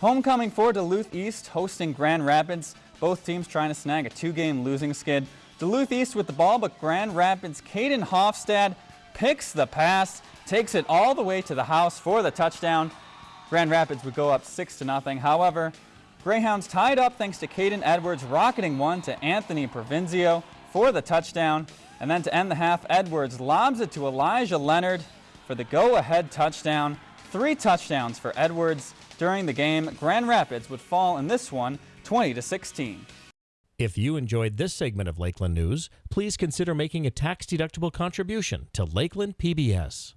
Homecoming for Duluth East hosting Grand Rapids. Both teams trying to snag a two-game losing skid. Duluth East with the ball, but Grand Rapids' Caden Hofstad picks the pass, takes it all the way to the house for the touchdown. Grand Rapids would go up 6 to nothing. However, Greyhounds tied up thanks to Caden Edwards rocketing one to Anthony Provinzio for the touchdown. And then to end the half, Edwards lobs it to Elijah Leonard for the go-ahead touchdown. Three touchdowns for Edwards during the game. Grand Rapids would fall in this one 20 to 16. If you enjoyed this segment of Lakeland News, please consider making a tax-deductible contribution to Lakeland PBS.